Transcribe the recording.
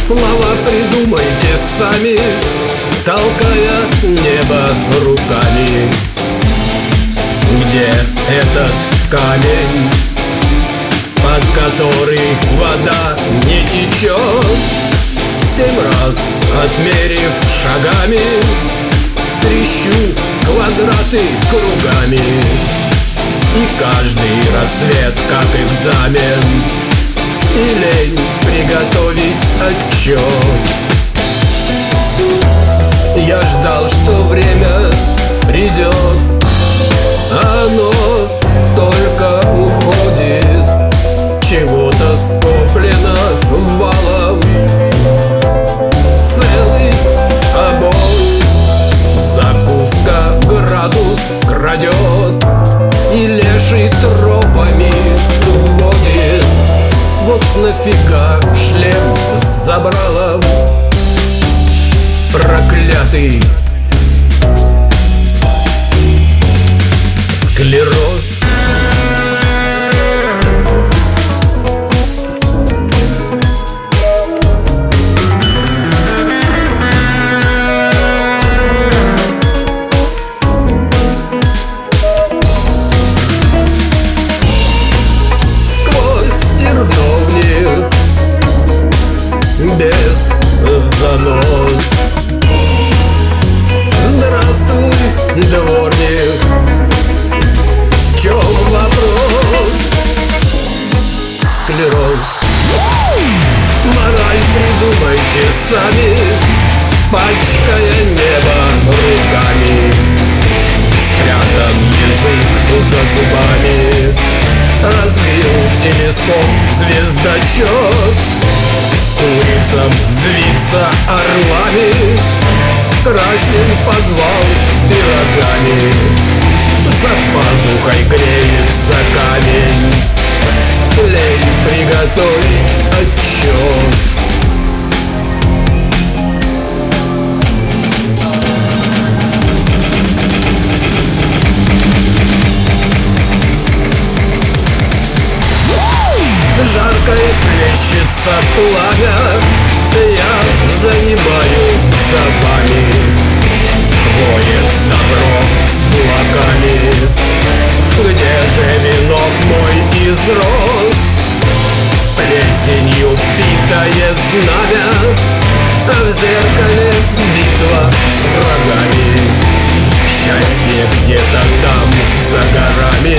Слова придумайте сами, толкая небо руками. Где этот камень, под который вода не течет? Семь раз отмерив шагами, трещу квадраты кругами. И каждый рассвет как экзамен. И лень приготовить отчет крадет И леший тропами вводит Вот нафига шлем забрала Проклятый Без занос. Здравствуй, дворник. В чем вопрос? Склероз. Мораль придумайте сами Пачкая небо руками. Спрятан язык за зубами. Разбил телескоп звездочет Улицам взвиться орлами Красим подвал пирогами. За пазухой греется камень Лень приготовить отчет. Жаркое плещется пламя Я занимаю за вами? Воет добро с кулаками. Где же венок мой из роз Плесенью битое знамя В зеркале битва с врагами. Счастье где-то там за горами